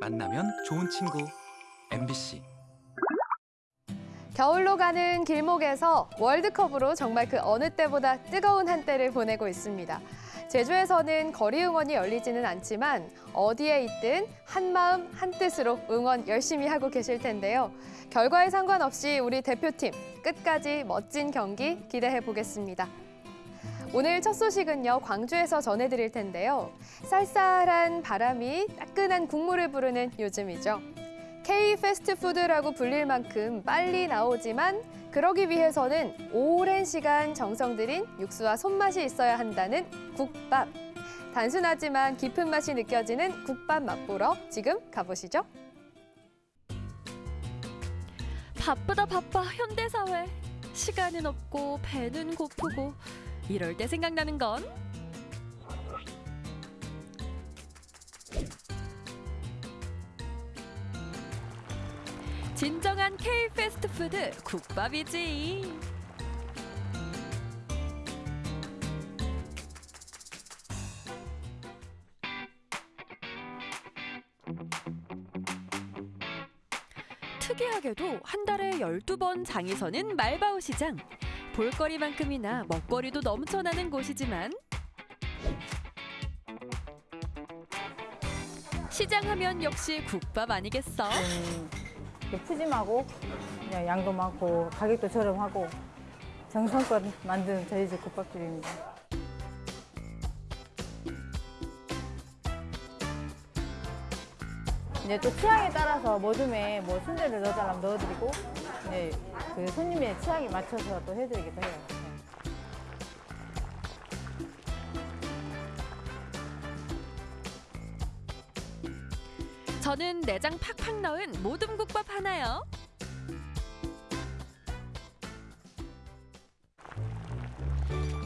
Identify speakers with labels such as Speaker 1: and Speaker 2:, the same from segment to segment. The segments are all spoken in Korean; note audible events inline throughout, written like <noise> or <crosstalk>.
Speaker 1: 만나면 좋은 친구 MBC
Speaker 2: 겨울로 가는 길목에서 월드컵으로 정말 그 어느 때보다 뜨거운 한때를 보내고 있습니다. 제주에서는 거리 응원이 열리지는 않지만 어디에 있든 한 마음 한 뜻으로 응원 열심히 하고 계실 텐데요. 결과에 상관없이 우리 대표팀 끝까지 멋진 경기 기대해 보겠습니다. 오늘 첫 소식은요, 광주에서 전해드릴 텐데요. 쌀쌀한 바람이 따끈한 국물을 부르는 요즘이죠. K 패스트푸드라고 불릴 만큼 빨리 나오지만 그러기 위해서는 오랜 시간 정성 들인 육수와 손맛이 있어야 한다는 국밥. 단순하지만 깊은 맛이 느껴지는 국밥 맛보러 지금 가보시죠.
Speaker 3: 바쁘다 바빠 현대사회 시간은 없고 배는 고프고 이럴 때 생각나는 건 진정한 K 패스트푸드 국밥이지. 특이하게도 한 달에 12번 장이 서는 말바오 시장. 볼거리만큼이나 먹거리도 넘쳐나는 곳이지만 시장 하면 역시 국밥 아니겠어?
Speaker 4: 음, 이렇게 푸짐하고 양도 많고 가격도 저렴하고 정성껏 만든 저희 집 국밥집입니다. 이제 또 취향에 따라서 모둠에 뭐 순대를 넣어달라면 넣어드리고 이제 그 손님의 취향에 맞춰서 또 해드리기도 해요. 네.
Speaker 3: 저는 내장 팍팍 넣은 모둠국밥 하나요.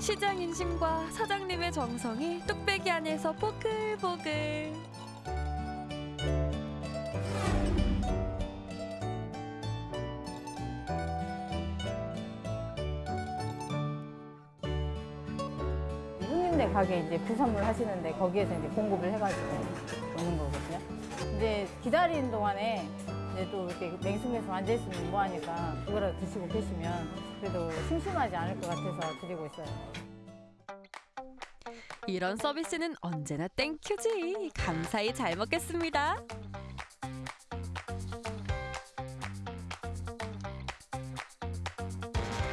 Speaker 3: 시장 인심과 사장님의 정성이 뚝배기 안에서 보글보글.
Speaker 4: 가게 이제 부산물 하시는데 거기에서 이제 공급을 해가지고 오는 거거든요. 이제 기다리는 동안에 이제 또 이렇게 냉숙해서 앉아있으면 뭐하니까 그거라도 드시고 계시면 그래도 심심하지 않을 것 같아서 드리고 있어요.
Speaker 3: 이런 서비스는 언제나 땡큐지. 감사히 잘 먹겠습니다.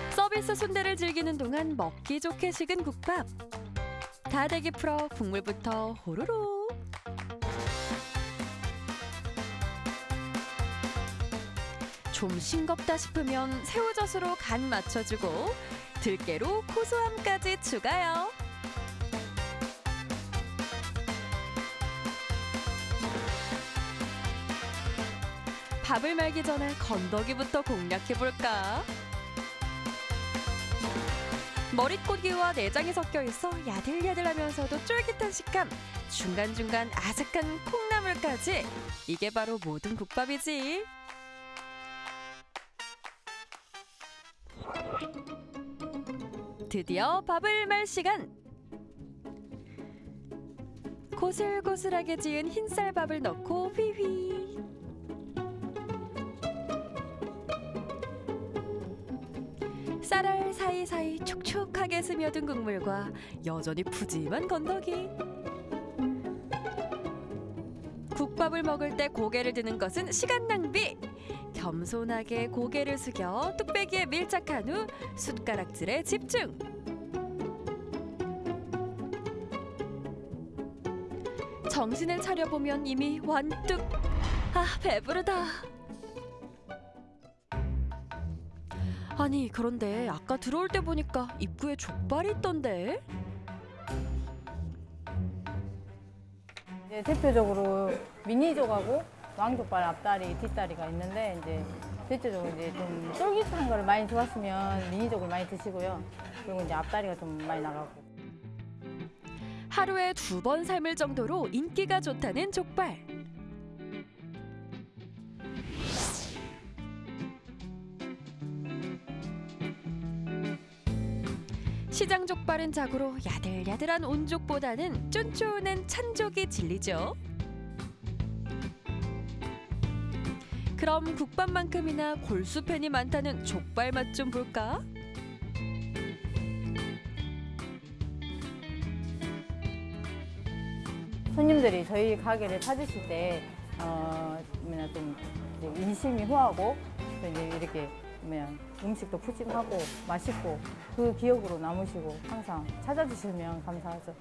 Speaker 3: 서비스 순대를 즐기는 동안 먹기 좋게 식은 국밥. 다대기 풀어 국물부터 호로록. 좀 싱겁다 싶으면 새우젓으로 간 맞춰주고 들깨로 고소함까지 추가요. 밥을 말기 전에 건더기부터 공략해볼까? 머릿고기와 내장이 섞여 있어 야들야들하면서도 쫄깃한 식감, 중간중간 아삭한 콩나물까지 이게 바로 모든 국밥이지. 드디어 밥을 말 시간. 고슬고슬하게 지은 흰쌀밥을 넣고 휘휘. 쌀알 사이사이 촉촉하게 스며든 국물과 여전히 푸짐한 건더기. 국밥을 먹을 때 고개를 드는 것은 시간 낭비. 겸손하게 고개를 숙여 뚝배기에 밀착한 후 숟가락질에 집중. 정신을 차려보면 이미 완뚝. 아, 배부르다. 아니, 그런데 아까 들어올 때 보니까 입구에 족발이 있던데?
Speaker 4: 이제 대표적으로 미니족하고 왕족발 앞다리, 뒷다리가 있는데 이제 대체적으로 이제 좀 쫄깃한 거를 많이 좋았으면 미니족을 많이 드시고요. 그리고 이제 앞다리가 좀 많이 나가고.
Speaker 3: 하루에 두 번 삶을 정도로 인기가 좋다는 족발. 시장 족발은 자고로 야들야들한 온족보다는 쫀쫀한 찬족이 진리죠. 그럼 국밥만큼이나 골수팬이 많다는 족발 맛 좀 볼까?
Speaker 4: 손님들이 저희 가게를 찾으실 때, 어, 좀 인심이 후하고, 이렇게 뭐냐, 음식도 푸짐하고 맛있고 그 기억으로 남으시고 항상 찾아주시면 감사하죠.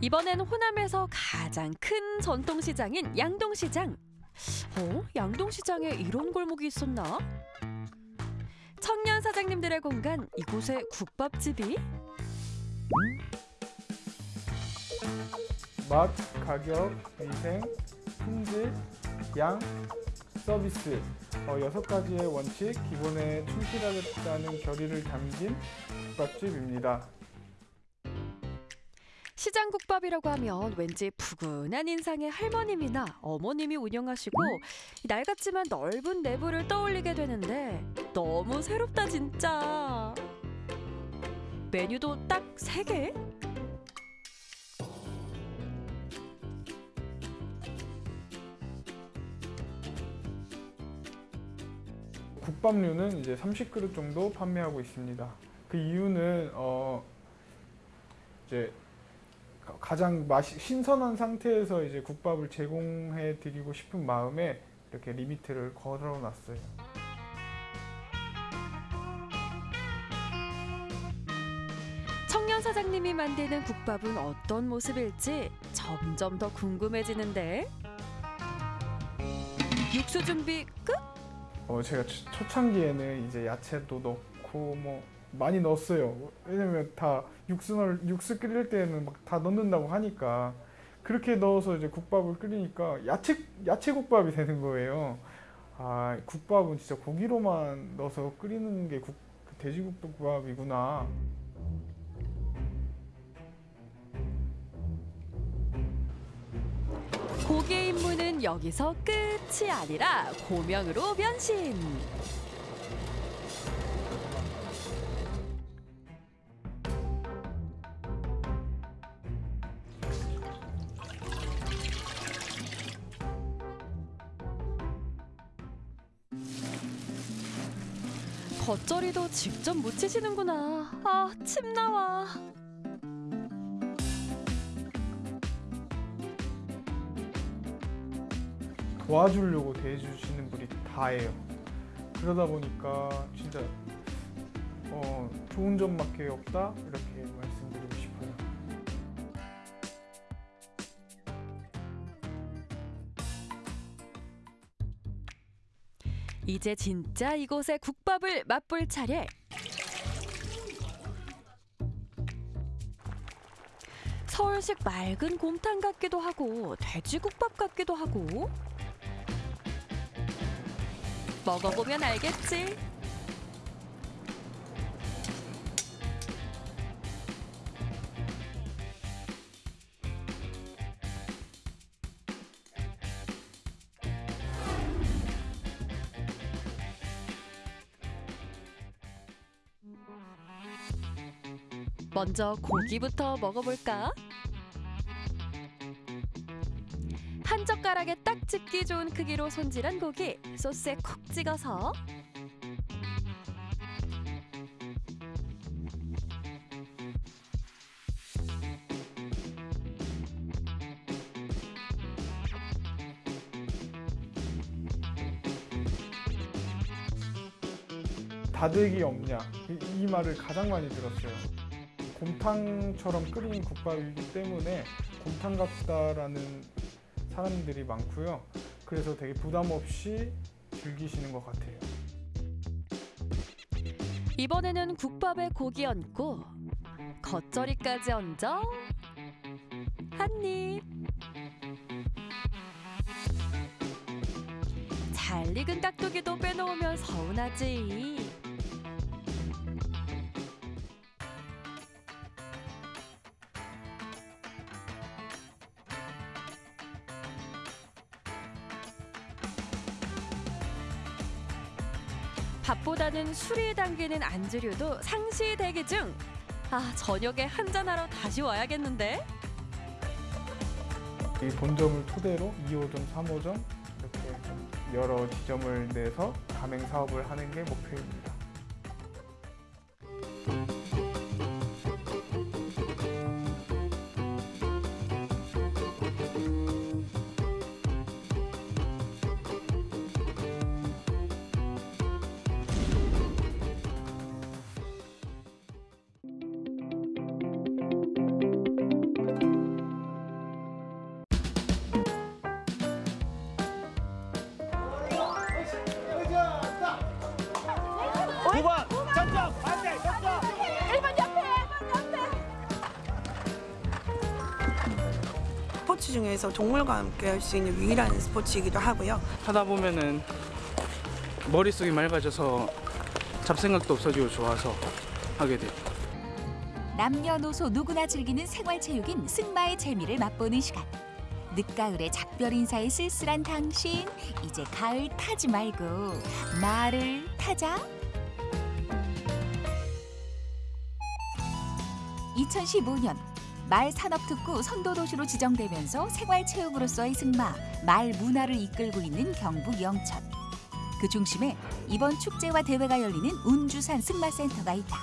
Speaker 3: 이번엔 호남에서 가장 큰 전통시장인 양동시장. 어? 양동시장에 이런 골목이 있었나? 사장님들의 공간 이곳에 국밥집이?
Speaker 5: 맛, 가격, 위생, 품질, 양, 서비스 어, 여섯 가지의 원칙 기본에 충실하겠다는 결의를 담긴 국밥집입니다.
Speaker 3: 시장 국밥이라고 하면 왠지 푸근한 인상의 할머님이나 어머님이 운영하시고 낡았지만 넓은 내부를 떠올리게 되는데 너무 새롭다 진짜. 메뉴도 딱 세개
Speaker 5: 국밥류는 이제 30그릇 정도 판매하고 있습니다. 그 이유는 어 이제 가장 맛이 신선한 상태에서 이제 국밥을 제공해 드리고 싶은 마음에 이렇게 리미트를 걸어 놨어요.
Speaker 3: 청년 사장님이 만드는 국밥은 어떤 모습일지 점점 더 궁금해지는데 육수 준비 끝?
Speaker 5: 어, 제가 초- 초창기에는 이제 야채도 넣고 뭐 많이 넣었어요. 왜냐면 다 육수 넣을 육수 끓일 때는 막 다 넣는다고 하니까 그렇게 넣어서 이제 국밥을 끓이니까 야채 야채 국밥이 되는 거예요. 아, 국밥은 진짜 고기로만 넣어서 끓이는 게 국, 그 돼지국밥이구나.
Speaker 3: 고기의 임무는 여기서 끝이 아니라 고명으로 변신. 겉절이도 직접 무치시는구나. 아, 침 나와.
Speaker 5: 도와주려고 대해주시는 분이 다예요. 그러다 보니까 진짜 어, 좋은 점밖에 없다 이렇게
Speaker 3: 이제 진짜 이곳의 국밥을 맛볼 차례. 서울식 맑은 곰탕 같기도 하고 돼지국밥 같기도 하고 먹어보면 알겠지. 먼저 고기부터 먹어볼까? 한 젓가락에 딱 집기 좋은 크기로 손질한 고기 소스에 콕 찍어서
Speaker 5: 다득이 없냐 이, 이 말을 가장 많이 들었어요. 곰탕처럼 끓인 국밥이기 때문에 곰탕 같다라는 사람들이 많고요. 그래서 되게 부담 없이 즐기시는 것 같아요.
Speaker 3: 이번에는 국밥에 고기 얹고 겉절이까지 얹어 한 입. 잘 익은 깍두기도 빼놓으면 서운하지. 밥보다는 술이 당기는 안주류도 상시 대기 중. 아 저녁에 한잔하러 다시 와야겠는데.
Speaker 5: 이 본점을 토대로 2호점, 3호점 이렇게 좀 여러 지점을 내서 가맹 사업을 하는 게 목표입니다.
Speaker 6: 동물과 함께 할 수 있는 유일한 스포츠이기도 하고요.
Speaker 7: 하다 보면은 머릿속이 맑아져서 잡생각도 없어지고 좋아서 하게 돼요.
Speaker 8: 남녀노소 누구나 즐기는 생활체육인 승마의 재미를 맛보는 시간. 늦가을의 작별 인사에 쓸쓸한 당신 이제 가을 타지 말고 말을 타자. 2015년 말 산업특구 선도도시로 지정되면서 생활체육으로서의 승마, 말 문화를 이끌고 있는 경북 영천. 그 중심에 이번 축제와 대회가 열리는 운주산 승마센터가 있다.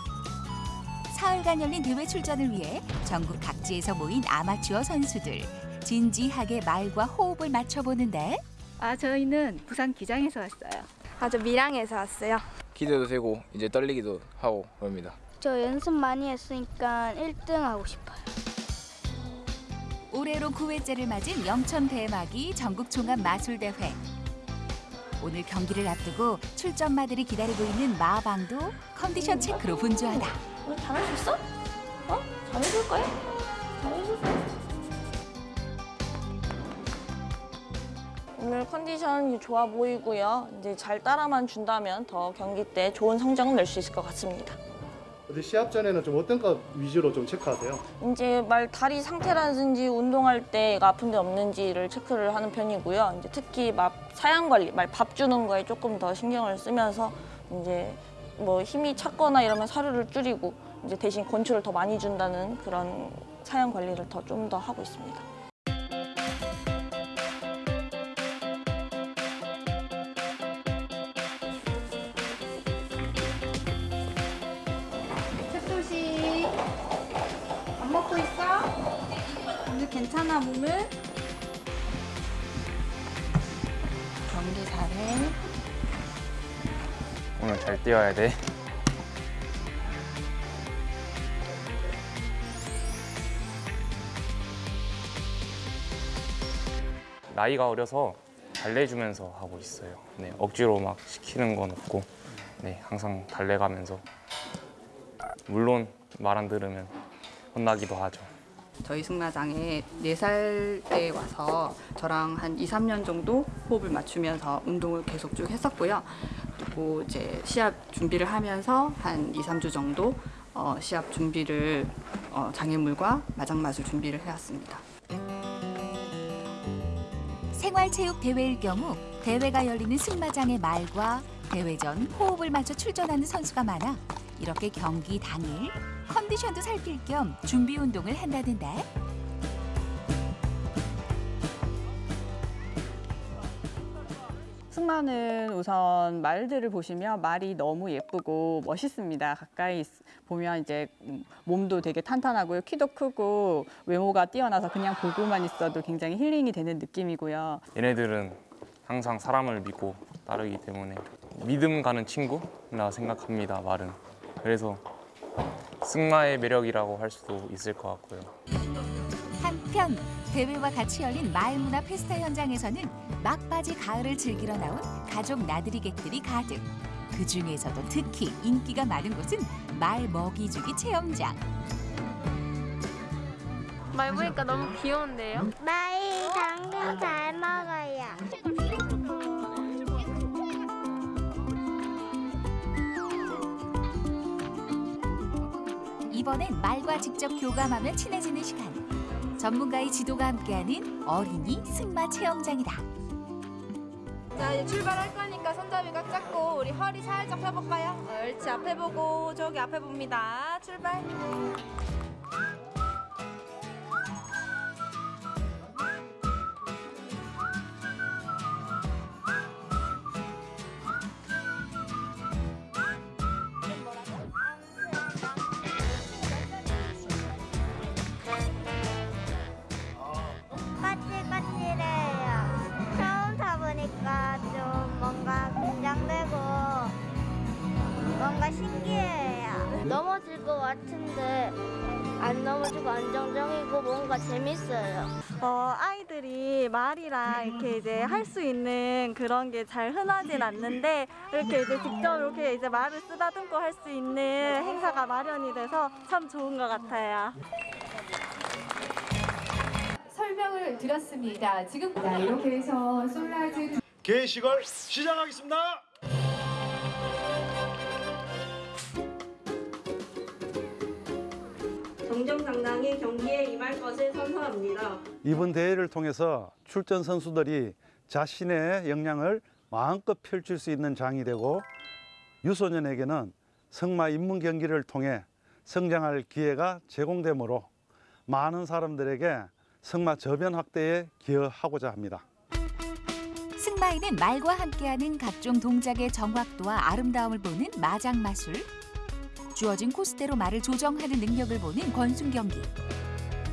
Speaker 8: 사흘간 열린 대회 출전을 위해 전국 각지에서 모인 아마추어 선수들 진지하게 말과 호흡을 맞춰보는데
Speaker 9: 아, 저희는 부산 기장에서 왔어요.
Speaker 10: 아, 저 밀양에서 왔어요.
Speaker 11: 기대도 되고 이제 떨리기도 하고 그럽니다.
Speaker 10: 저 연습 많이 했으니까 1등 하고 싶어요.
Speaker 8: 올해로 9회째를 맞은 영천 대막이 전국 종합 마술 대회. 오늘 경기를 앞두고 출전마들이 기다리고 있는 마방도 컨디션 체크로 분주하다.
Speaker 10: 오늘 잘할 수 있어? 어? 잘해줄 거야? 잘해줄 거야?
Speaker 12: 오늘 컨디션이 좋아 보이고요. 이제 잘 따라만 준다면 더 경기 때 좋은 성적을 낼 수 있을 것 같습니다.
Speaker 13: 어디 시합 전에는 좀 어떤 것 위주로 좀 체크하세요?
Speaker 12: 이제 말 다리 상태라든지 운동할 때 아픈 데 없는지를 체크를 하는 편이고요. 이제 특히 막 사양 관리, 말 밥 주는 거에 조금 더 신경을 쓰면서 이제 뭐 힘이 찼거나 이러면 사료를 줄이고 이제 대신 건초를 더 많이 준다는 그런 사양 관리를 더 좀더 하고 있습니다.
Speaker 9: 괜찮아, 몸은?
Speaker 12: 경기 잘해.
Speaker 11: 오늘 잘 뛰어야 돼. 나이가 어려서 달래주면서 하고 있어요. 네, 억지로 막 시키는 건 없고, 네, 항상 달래가면서. 물론 말 안 들으면 혼나기도 하죠.
Speaker 9: 저희 승마장에 4살 때 와서 저랑 한 2, 3년 정도 호흡을 맞추면서 운동을 계속 쭉 했었고요. 그리고 이제 시합 준비를 하면서 한 2, 3주 정도 어, 시합 준비를 어, 장애물과 마장마술 준비를 해왔습니다.
Speaker 8: 생활체육 대회일 경우 대회가 열리는 승마장의 말과 대회 전 호흡을 맞춰 출전하는 선수가 많아 이렇게 경기 당일 컨디션도 살필 겸 준비 운동을 한다는데
Speaker 9: 승마는 우선 말들을 보시면 말이 너무 예쁘고 멋있습니다. 가까이 있- 보면 이제 음, 몸도 되게 탄탄하고요. 키도 크고 외모가 뛰어나서 그냥 보고만 있어도 굉장히 힐링이 되는 느낌이고요.
Speaker 11: 얘네들은 항상 사람을 믿고 따르기 때문에 믿음 가는 친구라 생각합니다, 말은. 그래서 승마의 매력이라고 할 수도 있을 것 같고요.
Speaker 8: 한편 대회와 같이 열린 마을문화 페스타 현장에서는 막바지 가을을 즐기러 나온 가족 나들이객들이 가득. 그 중에서도 특히 인기가 많은 곳은 말 먹이주기 체험장.
Speaker 10: 말 보니까 너무 귀여운데요? 마이 당근 잘 먹어요.
Speaker 8: 이번엔 말과 직접 교감하며 친해지는 시간. 전문가의 지도가 함께하는 어린이 승마 체험장이다.
Speaker 14: 자 이제 출발할 거니까 손잡이 꽉 잡고 우리 허리 살짝 펴볼까요? 옳지 앞에 보고 저기 앞에 봅니다. 출발.
Speaker 15: 뭔가 재밌어요.
Speaker 16: 어, 아이들이 말이랑 이렇게 이제 할 수 있는 그런 게 잘 흔하진 않는데 이렇게 이제 직접 이렇게 이제 말을 쓰다듬고 할 수 있는 행사가 마련이 돼서 참 좋은 것 같아요.
Speaker 17: 설명을 드렸습니다. 지금 자, 이렇게 해서 솔라즈
Speaker 18: 개식을 시작하겠습니다.
Speaker 19: 정정당당히 경기에 임할 것을 선서합니다.
Speaker 20: 이번 대회를 통해서 출전 선수들이 자신의 역량을 마음껏 펼칠 수 있는 장이 되고 유소년에게는 승마 입문 경기를 통해 성장할 기회가 제공되므로 많은 사람들에게 승마 저변 확대에 기여하고자 합니다.
Speaker 8: 승마에는 말과 함께하는 각종 동작의 정확도와 아름다움을 보는 마장 마술, 주어진 코스대로 말을 조정하는 능력을 보는 권순 경기,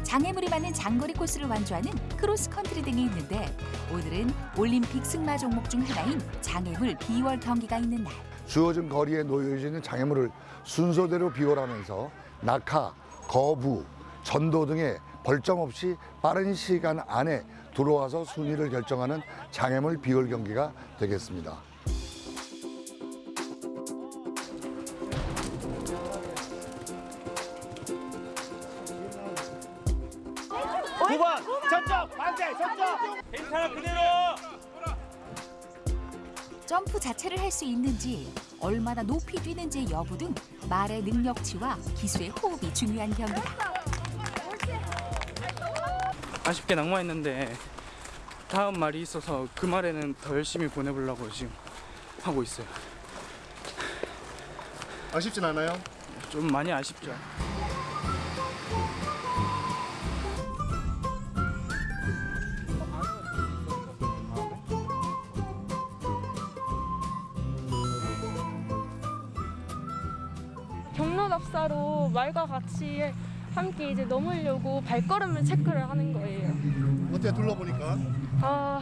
Speaker 8: 장애물이 많은 장거리 코스를 완주하는 크로스 컨트리 등이 있는데 오늘은 올림픽 승마 종목 중 하나인 장애물 비월 경기가 있는 날.
Speaker 21: 주어진 거리에 놓여져 있는 장애물을 순서대로 비월하면서 낙하, 거부, 전도 등의 벌점 없이 빠른 시간 안에 들어와서 순위를 결정하는 장애물 비월 경기가 되겠습니다.
Speaker 8: 자체를 할 수 있는지 얼마나 높이 뛰는지 여부 등 말의 능력치와 기수의 호흡이 중요한 경기다.
Speaker 7: 아쉽게 낙마했는데 다음 말이 있어서 그 말에는 더 열심히 보내보려고 지금 하고 있어요.
Speaker 13: 아쉽진 않아요?
Speaker 7: 좀 많이 아쉽죠.
Speaker 22: 말과 같이 함께 이제 넘으려고 발걸음을 체크를 하는 거예요.
Speaker 13: 어때 둘러보니까?
Speaker 22: 아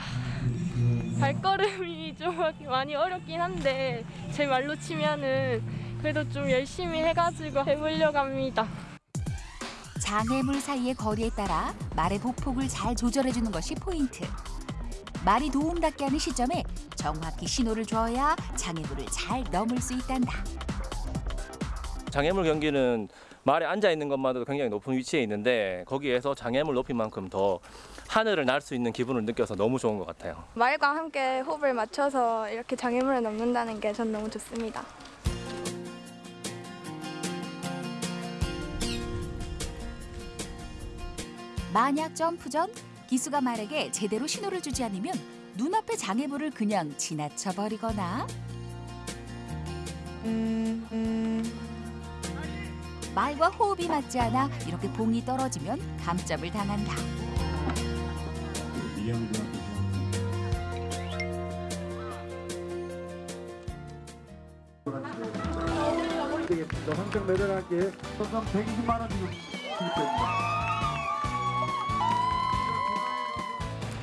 Speaker 22: 발걸음이 <laughs> 좀 많이 어렵긴 한데 제 말로 치면은 그래도 좀 열심히 해가지고 해보려고 합니다.
Speaker 8: 장애물 사이의 거리에 따라 말의 보폭을 잘 조절해주는 것이 포인트. 말이 도움닫게 하는 시점에 정확히 신호를 줘야 장애물을 잘 넘을 수 있단다.
Speaker 23: 장애물 경기는 말에 앉아 있는 것만으로도 굉장히 높은 위치에 있는데 거기에서 장애물 높이만큼 더 하늘을 날 수 있는 기분을 느껴서 너무 좋은 것 같아요.
Speaker 22: 말과 함께 호흡을 맞춰서 이렇게 장애물을 넘는다는 게 전 너무 좋습니다.
Speaker 8: 만약 점프 전 기수가 말에게 제대로 신호를 주지 않으면 눈앞의 장애물을 그냥 지나쳐 버리거나 말과 호흡이 맞지 않아 이렇게 봉이 떨어지면 감점을 당한다.
Speaker 24: 황정 매달하기에 선상 120만 원 지금.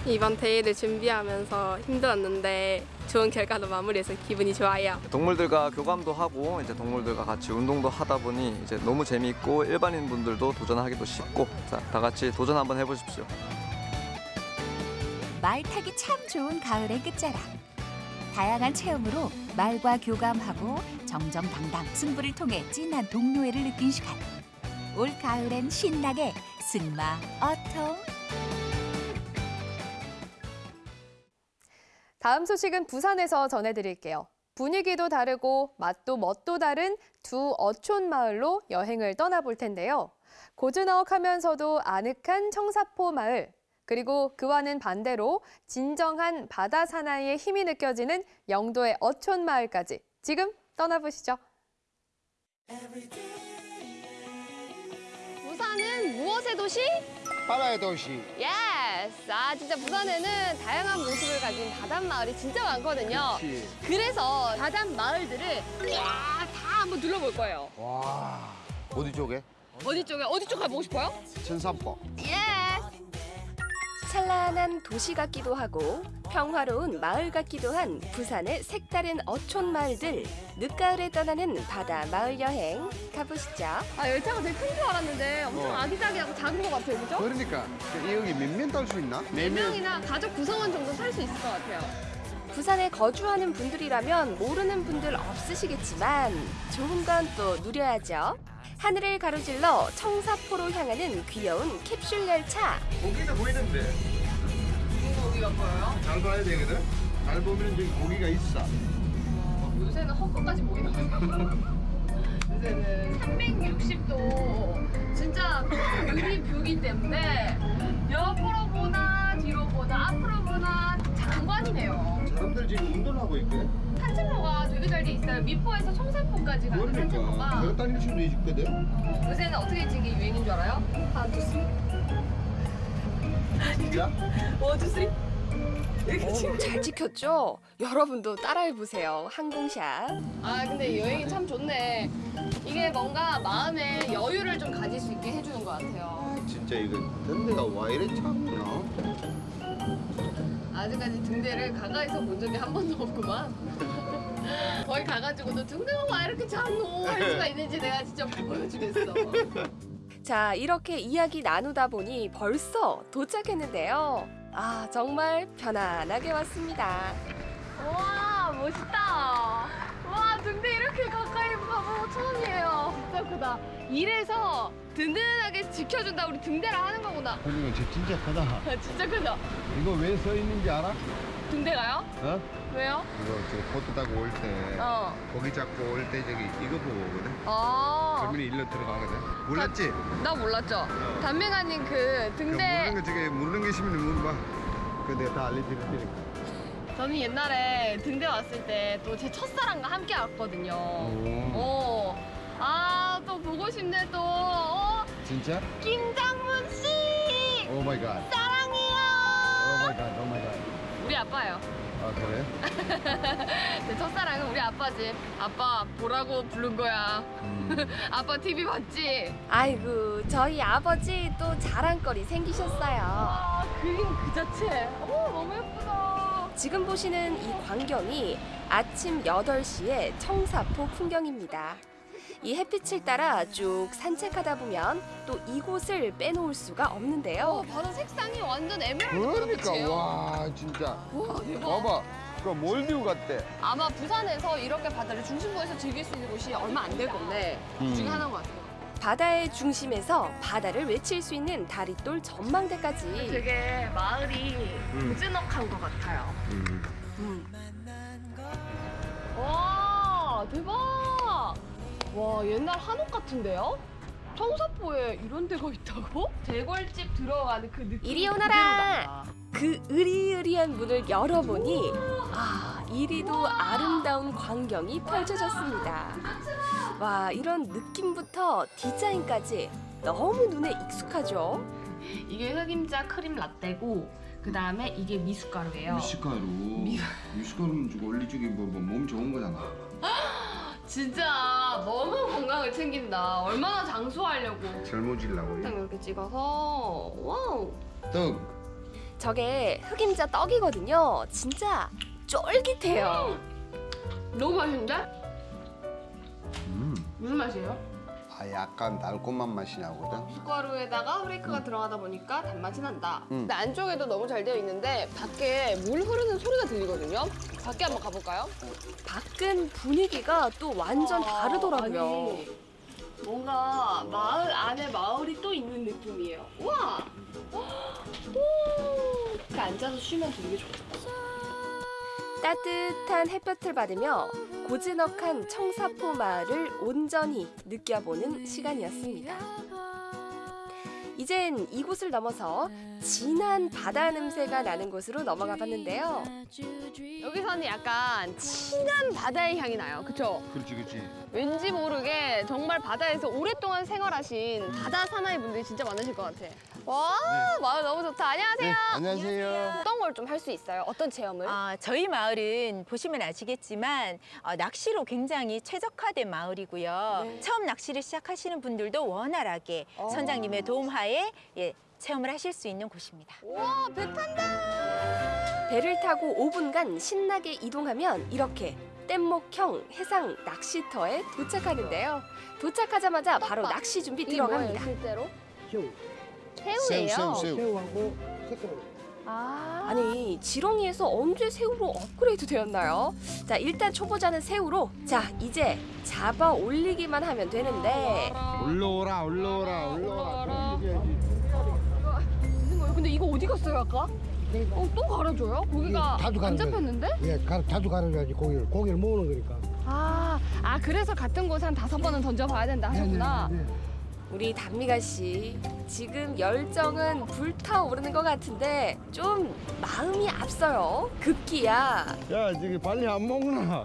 Speaker 25: 이번 대회를 준비하면서 힘들었는데 좋은 결과로 마무리해서 기분이 좋아요.
Speaker 26: 동물들과 교감도 하고 이제 동물들과 같이 운동도 하다 보니 이제 너무 재미있고 일반인 분들도 도전하기도 쉽고 자, 다 같이 도전 한번 해보십시오.
Speaker 8: 말 타기 참 좋은 가을의 끝자락. 다양한 체험으로 말과 교감하고 정정당당 승부를 통해 진한 동료애를 느낀 시간. 올 가을엔 신나게 승마 어통.
Speaker 2: 다음 소식은 부산에서 전해드릴게요. 분위기도 다르고 맛도 멋도 다른 두 어촌 마을로 여행을 떠나볼 텐데요. 고즈넉하면서도 아늑한 청사포 마을, 그리고 그와는 반대로 진정한 바다 사나이의 힘이 느껴지는 영도의 어촌 마을까지 지금 떠나보시죠.
Speaker 27: 부산은 무엇의 도시?
Speaker 28: 바다의 도시.
Speaker 27: Yes! 아, 진짜 부산에는 다양한 모습을 가진 바닷 마을이 진짜 많거든요.
Speaker 28: 그치.
Speaker 27: 그래서 바닷 마을들을 쫙다 한번 둘러볼 거예요.
Speaker 28: 와. 어디 쪽에?
Speaker 27: 어디 쪽에, 어디 쪽 가보고 싶어요?
Speaker 28: 청사포.
Speaker 27: 예!
Speaker 29: 찬란한 도시 같기도 하고 평화로운 마을 같기도 한 부산의 색다른 어촌 마을들 늦가을에 떠나는 바다 마을 여행 가보시죠.
Speaker 27: 아, 열차가 되게 큰 줄 알았는데 엄청
Speaker 28: 어.
Speaker 27: 아기자기하고 작은 것 같아요, 그죠?
Speaker 28: 그러니까 이 여기 몇명 딸 수 있나?
Speaker 27: 네 명이나 가족 구성원 정도 살 수 있을 것 같아요.
Speaker 29: 부산에 거주하는 분들이라면 모르는 분들 없으시겠지만 좋은 건 또 누려야죠. 하늘을 가로질러 청사포로 향하는 귀여운 캡슐 열차.
Speaker 28: 고기도 보이는데.
Speaker 27: 고기가 보여요?
Speaker 28: 잘 봐야 되거든. 잘 보면 저기 고기가 있어.
Speaker 27: 요새는 헛것까지 보이나 요새는 360도 진짜 유리 view기 때문에 옆으로 보나 뒤로 보나 앞으로 보나 장관이네요.
Speaker 28: 사람들 지금 운동하고 있거든.
Speaker 27: 산책로가 되게 잘 돼 있어요. 미포에서 청사포까지 가는 산책로가
Speaker 28: 걸어 다닐 수도 있거든.
Speaker 27: 요새는 어떻게 찍는 게 유행인 줄 알아요? 하나, 둘, 셋.
Speaker 28: 진짜?
Speaker 27: one, two, three. 이렇게
Speaker 29: 오,
Speaker 27: 찍는
Speaker 29: 잘 찍혔죠? 여러분도 따라해보세요. 항공샷.
Speaker 27: 아 근데 여행이 참 좋네. 이게 뭔가 마음에 여유를 좀 가질 수 있게 해주는 것 같아요.
Speaker 28: 진짜 이거 던데가 와 이래 참나.
Speaker 27: 아직까지 등대를 가까이서 본 적이 한 번도 없구만. <laughs> 거기 가가지고도 등대가 와 이렇게 작노 할 수가 있는지 내가 진짜 보여주겠어.
Speaker 29: 자, 이렇게 이야기 나누다 보니 벌써 도착했는데요. 아, 정말 편안하게 왔습니다.
Speaker 27: 와 멋있다. 와 등대 이렇게 가까이 거 처음이에요. 진짜 크다. 이래서 든든하게 지켜준다 우리 등대라 하는 거구나.
Speaker 28: 그리고 저 진짜 크다.
Speaker 27: 아, <laughs> 진짜 크다.
Speaker 28: 이거 왜 써 있는지 알아?
Speaker 27: 등대가요?
Speaker 28: 어?
Speaker 27: 왜요?
Speaker 28: 이거 저 보트 타고 올때
Speaker 27: 어.
Speaker 28: 고기 잡고 올 때 저기 이거 보고 오거든.
Speaker 27: 아.
Speaker 28: 그러면 일로 들어가거든. 몰랐지?
Speaker 27: 나 몰랐죠. 단메가님
Speaker 28: 그그
Speaker 27: 등대
Speaker 28: 모르는 거 저기 모르는 게 있으면 물어봐. 그 내가 다 알려드릴 테니까.
Speaker 27: 저는 옛날에 등대 왔을 때 또 제 첫사랑과 함께 왔거든요. 어. 아, 또 보고 싶네 또. 어?
Speaker 28: 진짜?
Speaker 27: 김장문 씨!
Speaker 28: Oh my god.
Speaker 27: 사랑해요!
Speaker 28: Oh my god. Oh my god.
Speaker 27: 우리 아빠예요.
Speaker 28: 아 그래? <laughs>
Speaker 27: 제 첫사랑은 우리 아빠지. 아빠 보라고 부른 거야. <laughs> 아빠 TV 봤지?
Speaker 29: 아이고, 저희 아버지 또 자랑거리 생기셨어요.
Speaker 27: 아, 그림 그 자체. 오, 너무 예쁘다.
Speaker 29: 지금 보시는 이 광경이 아침 8시의 청사포 풍경입니다. 이 햇빛을 따라 쭉 산책하다 보면 또 이곳을 빼놓을 수가 없는데요.
Speaker 27: 어, 바다 색상이 완전 에메랄드
Speaker 28: 그러니까
Speaker 27: 빛이에요.
Speaker 28: 와 진짜.
Speaker 27: 와, 대박.
Speaker 28: 봐봐. 그 몰디브 같대.
Speaker 27: 아마 부산에서 이렇게 바다를 중심부에서 즐길 수 있는 곳이 얼마 안 될 건데 그 중에
Speaker 28: 음.
Speaker 27: 하나인 것 같아요.
Speaker 29: 바다의 중심에서 바다를 외칠 수 있는 다리돌 전망대까지
Speaker 27: 되게 마을이
Speaker 28: 음.
Speaker 27: 고즈넉한 것 같아요.
Speaker 28: 음.
Speaker 27: 와 대박! 와 옛날 한옥 같은데요? 청사포에 이런 데가 있다고? 대궐집 들어가는 그 느낌
Speaker 29: 이리 오너라. 그 으리으리한 문을 열어보니 아 이리도 아름다운 광경이 펼쳐졌습니다. 와 이런 느낌부터 디자인까지 너무 눈에 익숙하죠.
Speaker 27: 이게 흑임자 크림 라떼고 그 다음에 이게 미숫가루예요.
Speaker 28: 미숫가루. 미숫가루는 원리 저기 뭐몸 좋은 거잖아. <gasps>
Speaker 27: 진짜 너무 건강을 챙긴다. 얼마나 장수하려고.
Speaker 28: 젊어지려고.
Speaker 27: 딱 이렇게 찍어서 wow.
Speaker 28: 떡.
Speaker 29: 저게 흑임자 떡이거든요. 진짜 쫄깃해요.
Speaker 27: 너무 맛있는데?
Speaker 28: 음.
Speaker 27: 무슨 맛이에요?
Speaker 28: 아 약간 달콤한 맛이 나거든.
Speaker 27: 미숫가루에다가 flake가 들어가다 보니까 단맛이 난다.
Speaker 28: 음.
Speaker 27: 근데 안쪽에도 너무 잘 되어 있는데 밖에 물 흐르는 소리가 들리거든요. 밖에 한번 가볼까요?
Speaker 29: 밖은 분위기가 또 완전 다르더라고요.
Speaker 27: 아니, 뭔가 마을 안에 마을이 또 있는 느낌이에요. 우와! <gasps> 오! 이렇게 앉아서 쉬면 되게 좋겠다.
Speaker 29: 따뜻한 햇볕을 받으며 고즈넉한 청사포 마을을 온전히 느껴보는 시간이었습니다. 이젠 이곳을 넘어서 진한 바다 냄새가 나는 곳으로 넘어가 봤는데요.
Speaker 27: 여기서는 약간 진한 바다의 향이 나요. 그쵸?
Speaker 28: 그렇지 그렇지.
Speaker 27: 왠지 모르게 정말 바다에서 오랫동안 생활하신 바다 사나이 분들이 진짜 많으실 것 같아. 와, 마을 너무 좋다. 안녕하세요.
Speaker 28: 네, 안녕하세요.
Speaker 27: 어떤 걸 좀 할 수 있어요? 어떤 체험을?
Speaker 30: 아, 저희 마을은 보시면 아시겠지만 어, 낚시로 굉장히 최적화된 마을이고요.
Speaker 27: 네.
Speaker 30: 처음 낚시를 시작하시는 분들도 원활하게
Speaker 27: 어.
Speaker 30: 선장님의 도움하에 예, 체험을 하실 수 있는 곳입니다.
Speaker 27: 와, 배 탄다.
Speaker 29: 배를 타고 5분간 신나게 이동하면 이렇게 뗏목형 해상 낚시터에 도착하는데요. 도착하자마자 바로 낚시 준비 들어갑니다.
Speaker 27: 실제로?
Speaker 28: 새우,
Speaker 27: 새우예요.
Speaker 28: 새우, 새우.
Speaker 24: 새우 하고 새우.
Speaker 27: 아.
Speaker 29: 아니 지렁이에서 언제 새우로 업그레이드 되었나요? 자 일단 초보자는 새우로 자 이제 잡아 올리기만 하면 되는데
Speaker 24: 올라오라 올라오라 올라오라.
Speaker 27: 근데 이거 어디 갔어요 아까? 어, 또 갈아줘요? 고기가
Speaker 24: 자주
Speaker 27: 안. 잡혔는데?
Speaker 24: 예, 가, 자주 가려야지 고기를 고기를 모으는 거니까.
Speaker 27: 아, 아 그래서 같은 곳에 한 다섯 번은 던져봐야 된다 하셨구나.
Speaker 24: 네, 네, 네.
Speaker 29: 우리 담미가 씨 지금 열정은 불타오르는 것 같은데 좀 마음이 앞서요. 급기야.
Speaker 24: 야, 저기 빨리 안 먹나?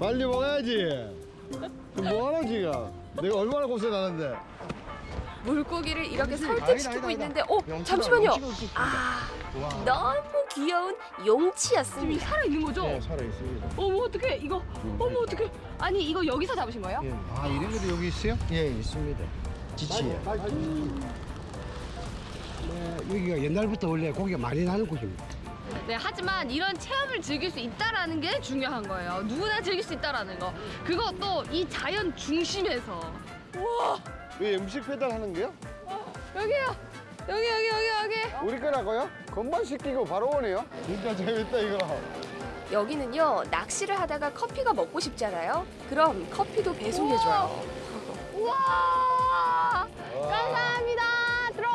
Speaker 24: 빨리 먹어야지. 뭐하노 지금? 내가 얼마나 고생하는데.
Speaker 29: 물고기를 이렇게 설득시키고 있는데. 어 잠시만요. 아
Speaker 24: 와.
Speaker 29: 너무 귀여운 용치였습니다.
Speaker 27: 살아 있는 거죠?
Speaker 24: 네, 살아 있습니다.
Speaker 27: 어머 어떡해 이거 어머 어떡해 아니 이거 여기서 잡으신 거예요?
Speaker 24: 예. 아, 이런 것도 여기 있어요? 예, 있습니다. 지치에. 네, 여기가 옛날부터 원래 고기가 많이 나는 곳입니다.
Speaker 27: 네 하지만 이런 체험을 즐길 수 있다라는 게 중요한 거예요 누구나 즐길 수 있다라는 거 그것도 이 자연 중심에서 우와
Speaker 24: 왜 음식 배달 하는 게요?
Speaker 27: 여기요 여기 여기 여기 여기
Speaker 24: 우리 거라고요? 건반 시키고 바로 오네요. 진짜 재밌다 이거.
Speaker 29: 여기는요 낚시를 하다가 커피가 먹고 싶잖아요. 그럼 커피도 배송해줘요.
Speaker 27: 우와 감사합니다 드론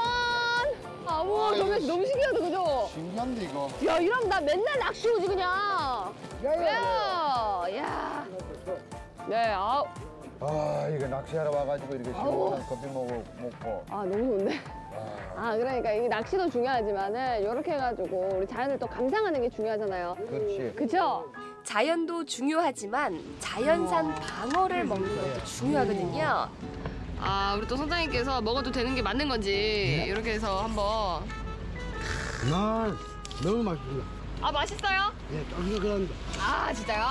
Speaker 27: 아 우와
Speaker 24: 아,
Speaker 27: 너무
Speaker 24: 이거
Speaker 27: 너무 신기하다 그죠?
Speaker 24: 신기한데 이거.
Speaker 27: 야 이러면 나 맨날 낚시 오지 그냥 야, 야. 네, 아,
Speaker 24: 아 이거 낚시하러 와가지고 이렇게. 시원한 커피 먹고 먹고.
Speaker 27: 아 너무 좋네. 아 그러니까 이 낚시도 중요하지만은 이렇게 해가지고 우리 자연을 또 감상하는 게 중요하잖아요.
Speaker 24: 그렇지.
Speaker 27: 그쵸?
Speaker 29: 자연도 중요하지만 자연산 방어를 먹는 것도 중요하거든요.
Speaker 27: 아 우리 또 선장님께서 먹어도 되는 게 맞는 건지 이렇게 해서 한번.
Speaker 24: 나 너무 맛있습니다.
Speaker 27: 아 맛있어요?
Speaker 24: 예, 쫄깃쫄깃한데.
Speaker 27: 아 진짜요?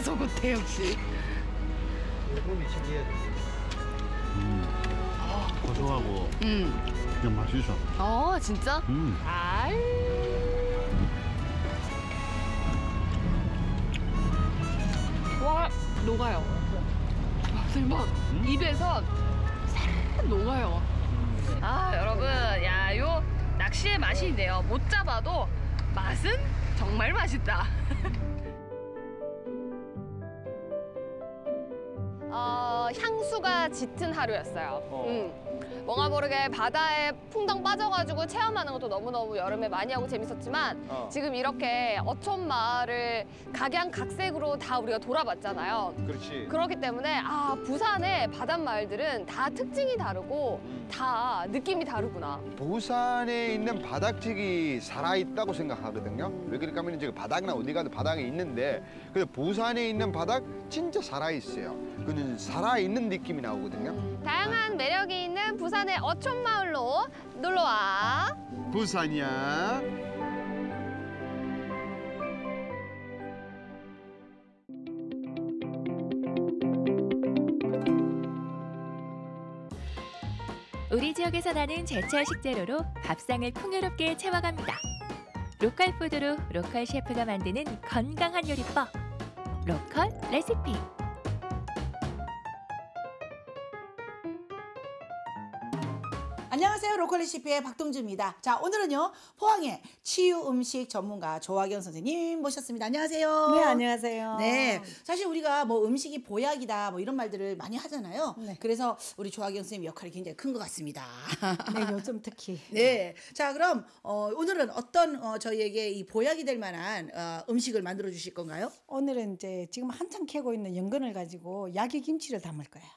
Speaker 27: 다소곳해 역시.
Speaker 24: 몸이 신기해.
Speaker 31: 고소하고
Speaker 27: 음.
Speaker 31: 그냥 맛있어.
Speaker 27: 어 진짜?
Speaker 31: 음.
Speaker 27: 아이. 와 녹아요. 와, 대박. 입에서 싹 녹아요. 아 여러분, 야 요 낚시의 맛이 있네요. 못 잡아도 맛은 정말 맛있다. <laughs> 향수가 짙은 하루였어요. 음. 뭔가 모르게 바다에 풍덩 빠져가지고 체험하는 것도 너무너무 여름에 많이 하고 재밌었지만
Speaker 28: 어.
Speaker 27: 지금 이렇게 어촌 마을을 각양각색으로 다 우리가 돌아봤잖아요.
Speaker 28: 그렇지.
Speaker 27: 그렇기 때문에 아 부산의 바닷마을들은 다 특징이 다르고 다 느낌이 다르구나.
Speaker 28: 부산에 있는 바닥지기 살아있다고 생각하거든요. 왜 그럴까 하면 이제 바닥이나 어디 가도 바닥이 있는데 근데 부산에 있는 바닥 진짜 살아있어요. 그는 살아있는 느낌이 나오거든요.
Speaker 27: 다양한 매력이 있는 부산의 어촌 마을로 놀러와.
Speaker 28: 부산이야.
Speaker 8: 우리 지역에서 나는 제철 식재료로 밥상을 풍요롭게 채워갑니다. local food로 local 셰프가 만드는 건강한 요리법. Local 레시피.
Speaker 32: Local 레시피의 박동주입니다. 자, 오늘은요, 포항의 치유 음식 전문가 조화경 선생님 모셨습니다. 안녕하세요.
Speaker 33: 네, 안녕하세요.
Speaker 32: 네. 사실 우리가 뭐 음식이 보약이다 뭐 이런 말들을 많이 하잖아요. 그래서 우리 조화경 선생님 역할이 굉장히 큰 것 같습니다.
Speaker 33: 네, 요즘 특히. <laughs>
Speaker 32: 네. 자, 그럼 어, 오늘은 어떤 어, 저희에게 이 보약이 될 만한 어, 음식을 만들어 주실 건가요?
Speaker 33: 오늘은 이제 지금 한창 캐고 있는 연근을 가지고 야기 김치를 담을 거예요.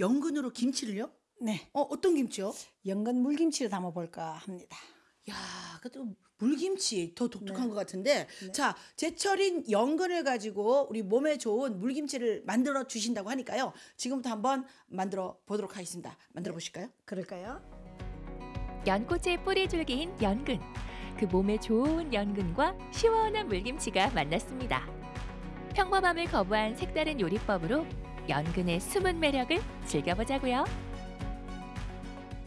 Speaker 32: 연근으로 김치를요?
Speaker 33: 네.
Speaker 32: 어, 어떤 김치요?
Speaker 33: 연근 물김치를 담아볼까 합니다.
Speaker 32: 야, 그래도 물김치 더 독특한
Speaker 33: 네.
Speaker 32: 것 같은데. 자, 제철인 연근을 가지고 우리 몸에 좋은 물김치를 만들어 주신다고 하니까요. 지금부터 한번 만들어 보도록 하겠습니다. 만들어 보실까요?
Speaker 33: 그럴까요?
Speaker 34: 연꽃의 뿌리 줄기인 연근. 그 몸에 좋은 연근과 시원한 물김치가 만났습니다. 평범함을 거부한 색다른 요리법으로 연근의 숨은 매력을 즐겨보자고요.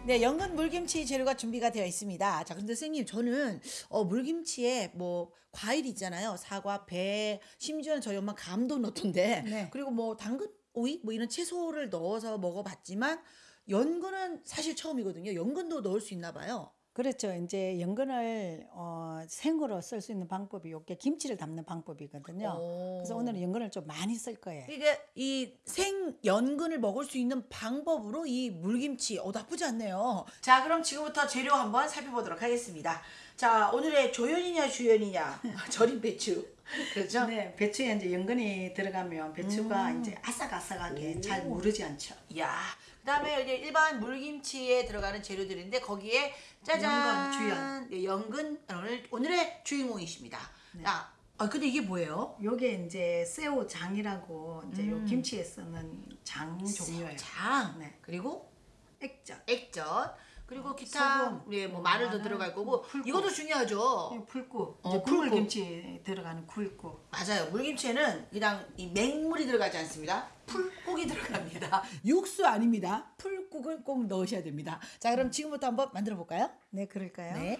Speaker 32: 네, 연근 물김치 재료가 준비가 되어 있습니다. 자, 근데 선생님, 저는 어, 물김치에 뭐 과일 있잖아요. 사과, 배, 심지어는 저희 엄마 감도 넣던데.
Speaker 33: 네.
Speaker 32: 그리고 뭐 당근, 오이 뭐 이런 채소를 넣어서 먹어봤지만 연근은 사실 처음이거든요. 연근도 넣을 수 있나 봐요.
Speaker 33: 그렇죠. 이제 연근을 어, 생으로 쓸 수 있는 방법이 요게 김치를 담는 방법이거든요. 그래서 오늘은 연근을 좀 많이 쓸 거예요.
Speaker 32: 이게 이생 연근을 먹을 수 있는 방법으로 이 물김치 어 나쁘지 않네요. 자, 그럼 지금부터 재료 한번 살펴보도록 하겠습니다. 자, 오늘의 조연이냐 주연이냐 <laughs> 절임 배추. 그렇죠?
Speaker 33: 네, 배추에 이제 연근이 들어가면 배추가
Speaker 32: 음.
Speaker 33: 이제 아삭아삭하게 잘 무르지 않죠.
Speaker 32: 야, 그다음에 이제 일반 물김치에 들어가는 재료들인데 거기에 짜잔
Speaker 33: 연근, 주연.
Speaker 32: 네, 연근 오늘 오늘의 주인공이십니다. 야, 아 근데 이게 뭐예요?
Speaker 33: 요게 이제 새우장이라고 이제 요
Speaker 32: 음.
Speaker 33: 김치에 쓰는 장 종류예요.
Speaker 32: 장.
Speaker 33: 네.
Speaker 32: 그리고
Speaker 33: 액젓.
Speaker 32: 액젓. 그리고 기타
Speaker 33: 소금,
Speaker 32: 우리
Speaker 33: 뭐뭐
Speaker 32: 마늘도
Speaker 33: 마늘,
Speaker 32: 들어갈 거고
Speaker 33: 풀국.
Speaker 32: 이것도 중요하죠.
Speaker 33: 이 풀국.
Speaker 32: 어,
Speaker 33: 이제
Speaker 32: 풀국.
Speaker 33: 국물김치 들어가는 굴국.
Speaker 32: 맞아요. 물김치에는 그냥 이 맹물이 들어가지 않습니다. 풀국이 들어갑니다. <laughs> 육수 아닙니다. 풀국을 꼭 넣으셔야 됩니다. 자, 그럼 지금부터 한번 만들어 볼까요?
Speaker 33: 네, 그럴까요?
Speaker 32: 네.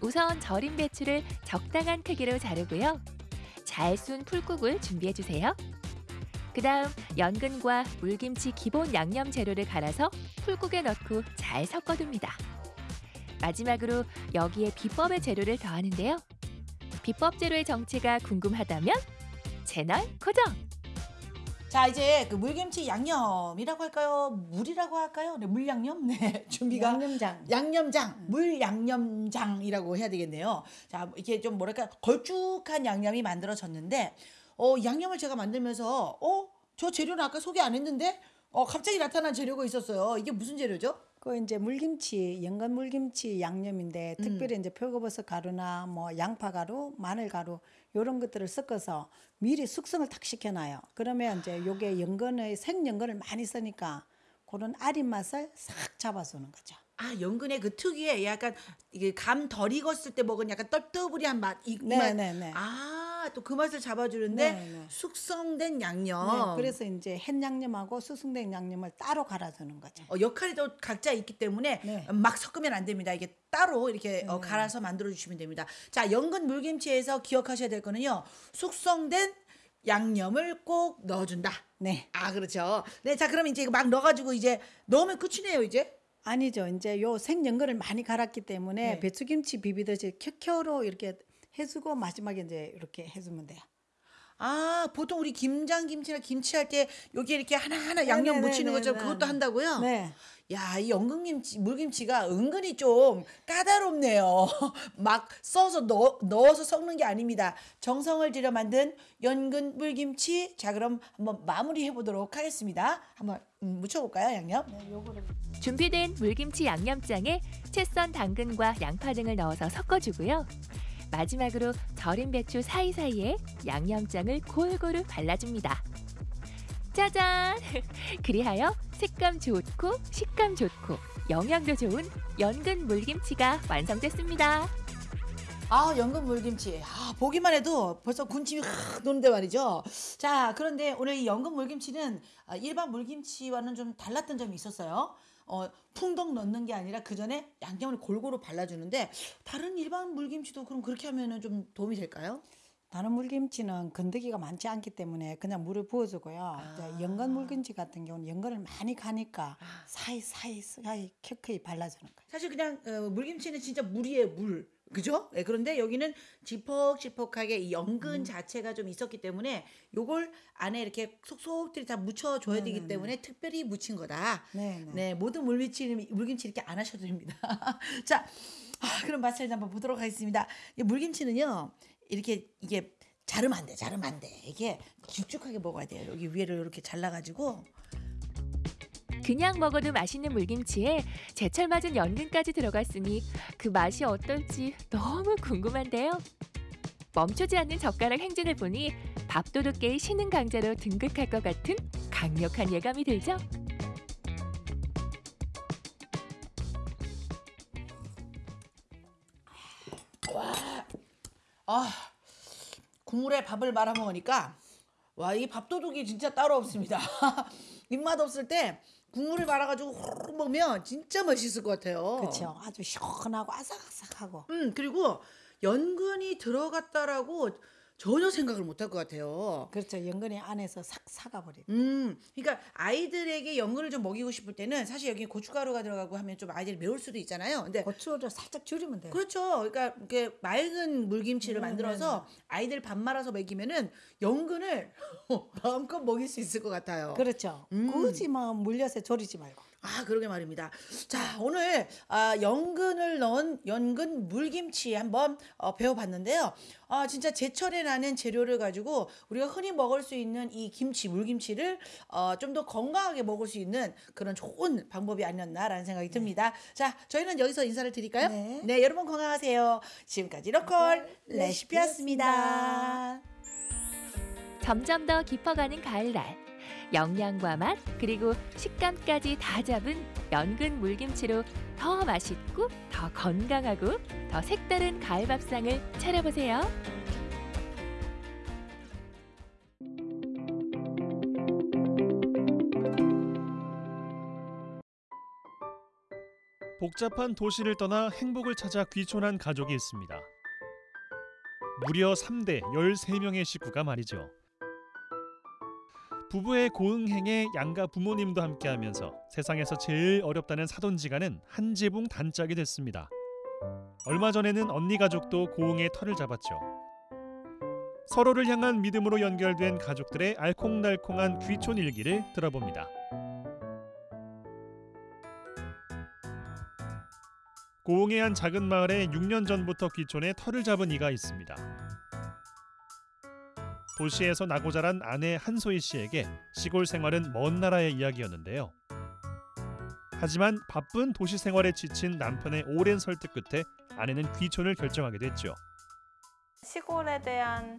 Speaker 34: 우선 절임 배추를 적당한 크기로 자르고요. 잘순 풀국을 준비해 주세요. 그 다음 연근과 물김치 기본 양념 재료를 갈아서 풀국에 넣고 잘 섞어둡니다. 마지막으로 여기에 비법의 재료를 더하는데요. 비법 재료의 정체가 궁금하다면 채널 고정!
Speaker 32: 자, 이제 그 물김치 양념이라고 할까요? 물이라고 할까요? 네, 물양념. <laughs> 네, 준비가
Speaker 33: 양념장.
Speaker 32: 양념장, 물 양념장이라고 해야 되겠네요. 자, 이게 좀 뭐랄까 걸쭉한 양념이 만들어졌는데 어, 양념을 제가 만들면서 어, 저 재료는 아까 소개 안 했는데 어, 갑자기 나타난 재료가 있었어요. 이게 무슨 재료죠?
Speaker 33: 그 이제 물김치, 연근 물김치 양념인데
Speaker 32: 음.
Speaker 33: 특별히 이제 표고버섯 가루나 뭐 양파 가루, 마늘 가루 요런 것들을 섞어서 미리 숙성을 탁 시켜놔요. 그러면 이제 요게 연근의 생연근을 많이 쓰니까 그런 아린 맛을 싹 잡아주는 거죠.
Speaker 32: 아, 연근의 그 특유의 약간 이게 감 덜 익었을 때 먹은 약간 떡떠부리한 맛. 이
Speaker 33: 네,
Speaker 32: 맛.
Speaker 33: 네, 네.
Speaker 32: 아, 또 그 맛을 잡아주는데
Speaker 33: 네, 네.
Speaker 32: 숙성된 양념.
Speaker 33: 네, 그래서 이제 햇 양념하고 수승된 양념을 따로 갈아주는 거죠.
Speaker 32: 어, 역할이 또 각자 있기 때문에
Speaker 33: 네.
Speaker 32: 막 섞으면 안 됩니다. 이게 따로 이렇게 어, 갈아서 만들어 주시면 됩니다. 자, 연근 물김치에서 기억하셔야 될 거는요. 숙성된 양념을 꼭 넣어준다.
Speaker 33: 네.
Speaker 32: 아, 그렇죠. 네, 자, 그럼 이제 이거 막 넣어가지고 이제 넣으면 끝이네요, 이제.
Speaker 33: 아니죠. 이제 요 생연근을 많이 갈았기 때문에
Speaker 32: 네.
Speaker 33: 배추김치 비비듯이 켜켜로 이렇게 해주고 마지막에 이제 이렇게 해주면 돼요.
Speaker 32: 아, 보통 우리 김장 김치나 김치 할 때 여기 이렇게 하나하나 양념
Speaker 33: 네, 네,
Speaker 32: 묻히는
Speaker 33: 네,
Speaker 32: 것처럼
Speaker 33: 네,
Speaker 32: 그것도
Speaker 33: 네.
Speaker 32: 한다고요?
Speaker 33: 네.
Speaker 32: 야, 이 연근김치, 물김치가 은근히 좀 까다롭네요. <laughs> 막 써서 넣, 넣어서 섞는 게 아닙니다. 정성을 들여 만든 연근 물김치. 자, 그럼 한번 마무리해 보도록 하겠습니다. 한번 음, 묻혀볼까요, 양념?
Speaker 34: 준비된 물김치 양념장에 채썬 당근과 양파 등을 넣어서 섞어주고요. 마지막으로 절인 배추 사이사이에 양념장을 골고루 발라줍니다. 짜잔! <laughs> 그리하여 색감 좋고 식감 좋고 영양도 좋은 연근 물김치가 완성됐습니다.
Speaker 32: 아, 연근 물김치. 아, 보기만 해도 벌써 군침이 확 도는데 말이죠. 자, 그런데 오늘 이 연근 물김치는 아, 일반 물김치와는 좀 달랐던 점이 있었어요. 어, 풍덩 넣는 게 아니라 그 전에 양념을 골고루 발라주는데 다른 일반 물김치도 그럼 그렇게 하면은 좀 도움이 될까요?
Speaker 33: 다른 물김치는 건더기가 많지 않기 때문에 그냥 물을 부어주고요. 이제 연근 물김치 같은 경우는 연근을 많이 가니까 사이사이 사이 켜켜이 발라주는 거예요.
Speaker 32: 사실 그냥 어, 물김치는 진짜 물이에요, 물. 그죠? 네, 그런데 여기는 지퍽지퍽하게 이 연근 자체가 좀 있었기 때문에 요걸 안에 이렇게 속속들이 다 묻혀줘야 되기 때문에 특별히 묻힌 거다.
Speaker 33: 네, 네.
Speaker 32: 네, 모든 물김치, 물김치 이렇게 안 하셔도 됩니다. <laughs> 자, 아, 그럼 맛을 한번 보도록 하겠습니다. 이 물김치는요, 이렇게 이게 자르면 안 돼, 자르면 안 돼. 이게 길쭉하게 먹어야 돼요. 여기 위를 이렇게 잘라가지고
Speaker 34: 그냥 먹어도 맛있는 물김치에 제철 맞은 연근까지 들어갔으니 그 맛이 어떨지 너무 궁금한데요. 멈추지 않는 젓가락 행진을 보니 밥도둑계의 신흥 강자로 등극할 것 같은 강력한 예감이 들죠.
Speaker 32: 와, 아 국물에 밥을 말아 먹으니까 와 이 밥도둑이 진짜 따로 없습니다. <laughs> 입맛 없을 때 국물을 말아가지고 호로록 먹으면 진짜 맛있을 것 같아요.
Speaker 33: 그렇죠. 아주 시원하고 아삭아삭하고.
Speaker 32: 음 그리고 연근이 들어갔다라고 전혀 생각을 못 할 것 같아요.
Speaker 33: 그렇죠. 연근이 안에서 싹 사가버려.
Speaker 32: 음, 그러니까 아이들에게 연근을 좀 먹이고 싶을 때는 사실 여기 고춧가루가 들어가고 하면 좀 아이들이 매울 수도 있잖아요. 근데
Speaker 33: 고추를 살짝 줄이면 돼요.
Speaker 32: 그렇죠. 그러니까 이렇게 맑은 물김치를
Speaker 33: 네,
Speaker 32: 만들어서 아이들 밥 말아서 먹이면은 연근을 <laughs> 마음껏 먹일 수 있을 것 같아요.
Speaker 33: 그렇죠. 굳이 뭐 물엿에 졸이지 말고.
Speaker 32: 아, 그러게 말입니다. 자, 오늘 아, 연근을 넣은 연근 물김치 한번 어, 배워봤는데요. 아, 진짜 제철에 나는 재료를 가지고 우리가 흔히 먹을 수 있는 이 김치, 물김치를 어, 좀 더 건강하게 먹을 수 있는 그런 좋은 방법이 아니었나라는 생각이 듭니다. 자, 저희는 여기서 인사를 드릴까요? 네, 여러분 건강하세요. 지금까지 로컬 레시피였습니다.
Speaker 34: 점점 더 깊어가는 가을날. 영양과 맛 그리고 식감까지 다 잡은 연근 물김치로 더 맛있고 더 건강하고 더 색다른 가을 밥상을 차려보세요.
Speaker 35: 복잡한 도시를 떠나 행복을 찾아 귀촌한 가족이 있습니다. 무려 3대 13명의 식구가 말이죠. 부부의 고응행에 양가 부모님도 함께하면서 세상에서 제일 어렵다는 사돈지간은 한 지붕 단짝이 됐습니다. 얼마 전에는 언니 가족도 고응의 털을 잡았죠. 서로를 향한 믿음으로 연결된 가족들의 알콩달콩한 귀촌 일기를 들어봅니다. 고흥의 한 작은 마을에 6년 전부터 귀촌해 털을 잡은 이가 있습니다. 도시에서 나고 자란 아내 한소희 씨에게 시골 생활은 먼 나라의 이야기였는데요. 하지만 바쁜 도시 생활에 지친 남편의 오랜 설득 끝에 아내는 귀촌을 결정하게 됐죠.
Speaker 36: 시골에 대한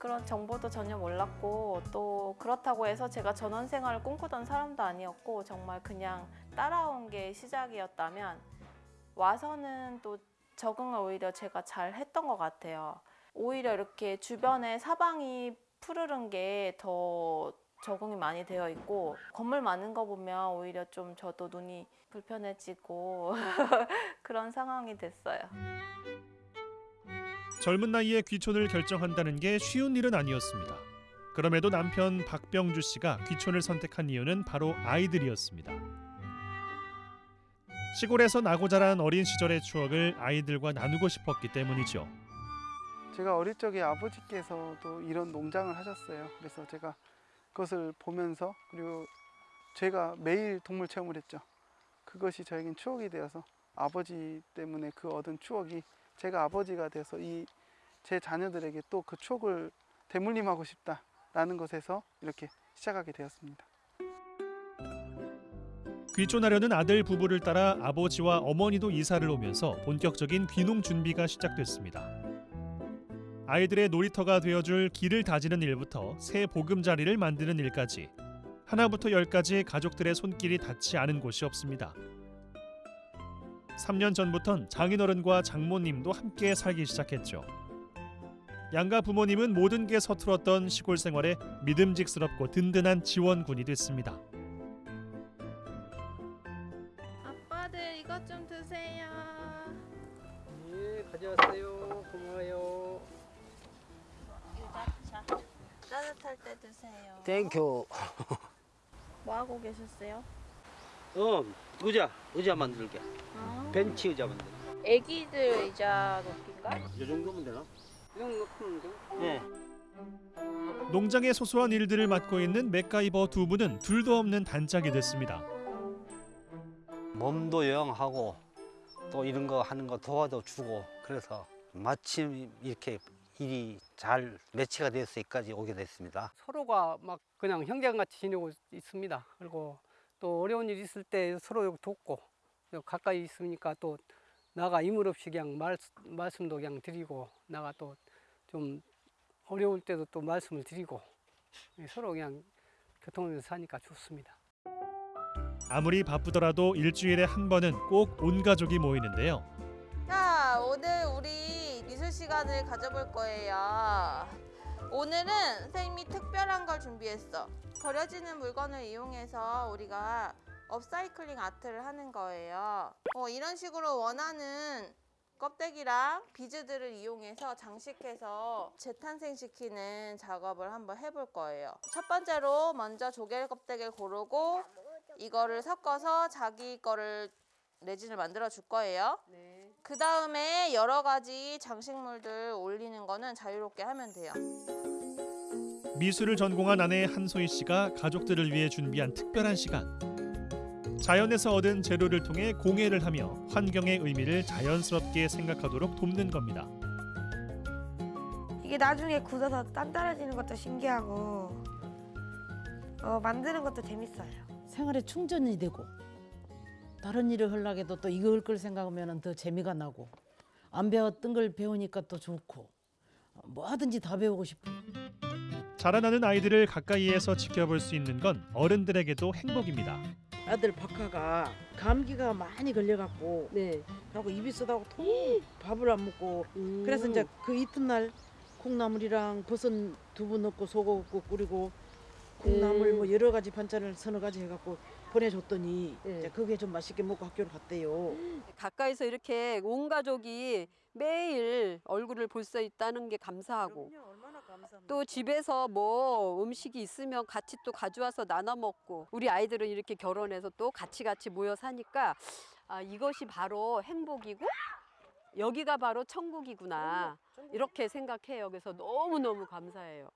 Speaker 36: 그런 정보도 전혀 몰랐고 또 그렇다고 해서 제가 전원 생활을 꿈꾸던 사람도 아니었고 정말 그냥 따라온 게 시작이었다면 와서는 또 적응을 오히려 제가 잘 했던 것 같아요. 오히려 이렇게 주변에 사방이 푸르른 게 더 적응이 많이 되어 있고 건물 많은 거 보면 오히려 좀 저도 눈이 불편해지고 <laughs> 그런 상황이 됐어요.
Speaker 35: 젊은 나이에 귀촌을 결정한다는 게 쉬운 일은 아니었습니다. 그럼에도 남편 박병주 씨가 귀촌을 선택한 이유는 바로 아이들이었습니다. 시골에서 나고 자란 어린 시절의 추억을 아이들과 나누고 싶었기 때문이죠.
Speaker 7: 제가 어릴 적에 아버지께서도 이런 농장을 하셨어요. 그래서 제가 그것을 보면서 그리고 제가 매일 동물 체험을 했죠. 그것이 저에겐 추억이 되어서 아버지 때문에 그 얻은 추억이 제가 아버지가 돼서 이 제 자녀들에게 또 그 추억을 되물림하고 싶다라는 것에서 이렇게 시작하게 되었습니다.
Speaker 35: 귀촌하려는 아들 부부를 따라 아버지와 어머니도 이사를 오면서 본격적인 귀농 준비가 시작됐습니다. 아이들의 놀이터가 되어줄 길을 다지는 일부터 새 보금자리를 만드는 일까지 하나부터 열까지 가족들의 손길이 닿지 않은 곳이 없습니다. 3년 전부턴 장인어른과 장모님도 함께 살기 시작했죠. 양가 부모님은 모든 게 서툴었던 시골 생활에 믿음직스럽고 든든한 지원군이 됐습니다.
Speaker 25: 계셨어요?
Speaker 37: 어, 의자, 의자 만들게.
Speaker 25: 아.
Speaker 37: 벤치 의자 만들.
Speaker 25: 애기들 의자 높이인가?
Speaker 37: 이 정도면 되나? 이 정도 놓으면 돼. 네.
Speaker 35: 농장의 소소한 일들을 맡고 있는 맥가이버 두 분은 둘도 없는 단짝이 됐습니다.
Speaker 37: 몸도 영하고 또 이런 거 하는 거 도와도 주고 그래서 마침 이렇게 일이 잘 매치가 돼서 여기까지 오게 됐습니다.
Speaker 38: 서로가 막 그냥 형제같이 지내고 있습니다. 그리고 또 어려운 일 있을 때 서로 돕고 가까이 있으니까 또 나가 이물 없이 그냥 말, 말씀도 그냥 드리고 나가 또 좀 어려울 때도 또 말씀을 드리고 서로 그냥 교통하면서 사니까 좋습니다.
Speaker 35: 아무리 바쁘더라도 일주일에 한 번은 꼭 온 가족이 모이는데요.
Speaker 25: 시간을 가져볼 거예요. 오늘은 선생님이 특별한 걸 준비했어. 버려지는 물건을 이용해서 우리가 업사이클링 아트를 하는 거예요. 어, 이런 식으로 원하는 껍데기랑 비즈들을 이용해서 장식해서 재탄생시키는 작업을 한번 해볼 거예요. 첫 번째로 먼저 조개 껍데기를 고르고 이거를 섞어서 자기 거를 레진을 만들어 줄 거예요. 그 다음에 여러 가지 장식물들 올리는 거는 자유롭게 하면 돼요.
Speaker 35: 미술을 전공한 아내 한소희 씨가 가족들을 위해 준비한 특별한 시간. 자연에서 얻은 재료를 통해 공예를 하며 환경의 의미를 자연스럽게 생각하도록 돕는 겁니다.
Speaker 39: 이게 나중에 굳어서 단단해지는 것도 신기하고 어, 만드는 것도 재밌어요.
Speaker 32: 생활에 충전이 되고 다른 일을 하려고 해도 또 이거 할걸 생각하면 더 재미가 나고 안 배웠던 걸 배우니까 또 좋고 뭐하든지 다 배우고 싶어.
Speaker 35: 자라나는 아이들을 가까이에서 지켜볼 수 있는 건 어른들에게도 행복입니다.
Speaker 40: 아들 박하가 감기가 많이 걸려갖고 하고 입이 쓰다고 통 밥을 안 먹고 그래서 이제 그 이튿날 콩나물이랑 버섯 두부 넣고 소금 넣고 끓이고 콩나물 뭐 여러 가지 반찬을 서너 가지 해갖고 보내줬더니 이제 그게 좀 맛있게 먹고 학교를 갔대요. <gasps>
Speaker 41: 가까이서 이렇게 온 가족이 매일 얼굴을 볼 수 있다는 게 감사하고 또 집에서 뭐 음식이 있으면 같이 또 가져와서 나눠 먹고 우리 아이들은 이렇게 결혼해서 또 같이 같이 모여 사니까 아, 이것이 바로 행복이고 여기가 바로 천국이구나 이렇게 생각해요. 그래서 너무 너무 감사해요.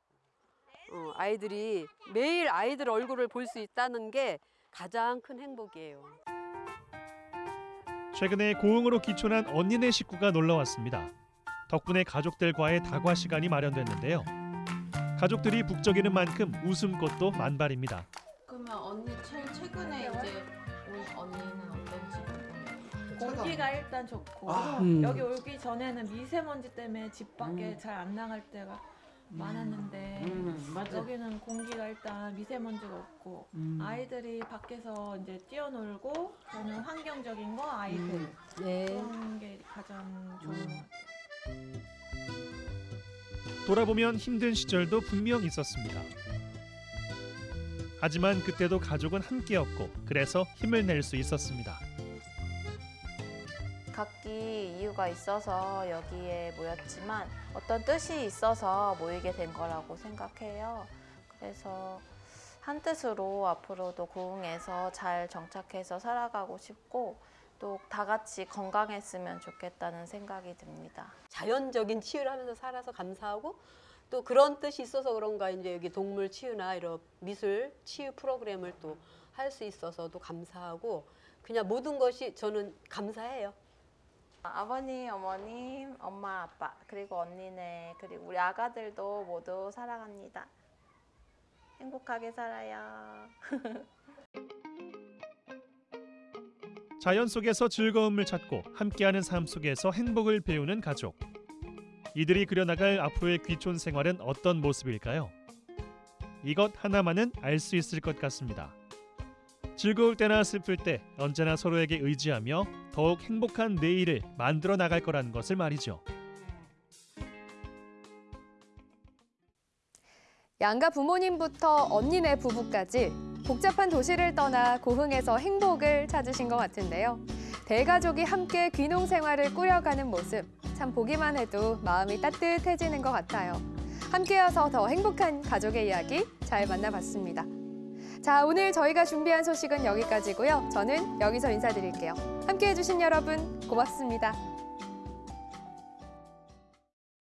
Speaker 41: 어, 아이들이 매일 아이들 얼굴을 볼 수 있다는 게 가장 큰 행복이에요.
Speaker 35: 최근에 고흥으로 기촌한 언니네 식구가 놀러 왔습니다. 덕분에 가족들과의 다과 시간이 마련됐는데요. 가족들이 북적이는 만큼 웃음꽃도 만발입니다.
Speaker 25: 그러면 언니 제일 최근에 이제 온 언니는 어떤지
Speaker 42: 공기가 일단 좋고
Speaker 25: 아.
Speaker 42: 음. 여기 오기 전에는 미세먼지 때문에 집 밖에
Speaker 40: 음.
Speaker 42: 잘안 나갈 때가 많았는데
Speaker 40: 음, 맞아.
Speaker 42: 여기는 공기가 일단 미세먼지가 없고
Speaker 40: 음.
Speaker 42: 아이들이 밖에서 이제 뛰어놀고 저는 환경적인 거 아이들
Speaker 40: 음. 네.
Speaker 42: 그런 게 가장 좋은 것 같아요.
Speaker 35: 돌아보면 힘든 시절도 분명 있었습니다. 하지만 그때도 가족은 함께였고 그래서 힘을 낼 수 있었습니다.
Speaker 25: 각기 이유가 있어서 여기에 모였지만 어떤 뜻이 있어서 모이게 된 거라고 생각해요. 그래서 한 뜻으로 앞으로도 고흥에서 잘 정착해서 살아가고 싶고 또 다 같이 건강했으면 좋겠다는 생각이 듭니다.
Speaker 41: 자연적인 치유를 하면서 살아서 감사하고 또 그런 뜻이 있어서 그런가 이제 여기 동물 치유나 이런 미술 치유 프로그램을 또 할 수 있어서도 감사하고 그냥 모든 것이 저는 감사해요.
Speaker 25: 아버님, 어머님, 엄마, 아빠, 그리고 언니네, 그리고 우리 아가들도 모두 사랑합니다. 행복하게 살아요. <laughs>
Speaker 35: 자연 속에서 즐거움을 찾고 함께하는 삶 속에서 행복을 배우는 가족. 이들이 그려나갈 앞으로의 귀촌 생활은 어떤 모습일까요? 이것 하나만은 알 수 있을 것 같습니다. 즐거울 때나 슬플 때 언제나 서로에게 의지하며 더욱 행복한 내일을 만들어 나갈 거라는 것을 말이죠.
Speaker 2: 양가 부모님부터 언니네 부부까지 복잡한 도시를 떠나 고흥에서 행복을 찾으신 것 같은데요. 대가족이 함께 귀농 생활을 꾸려가는 모습 참 보기만 해도 마음이 따뜻해지는 것 같아요. 함께여서 더 행복한 가족의 이야기 잘 만나봤습니다. 자, 오늘 저희가 준비한 소식은 여기까지고요. 저는 여기서 인사드릴게요. 함께해 주신 여러분 고맙습니다.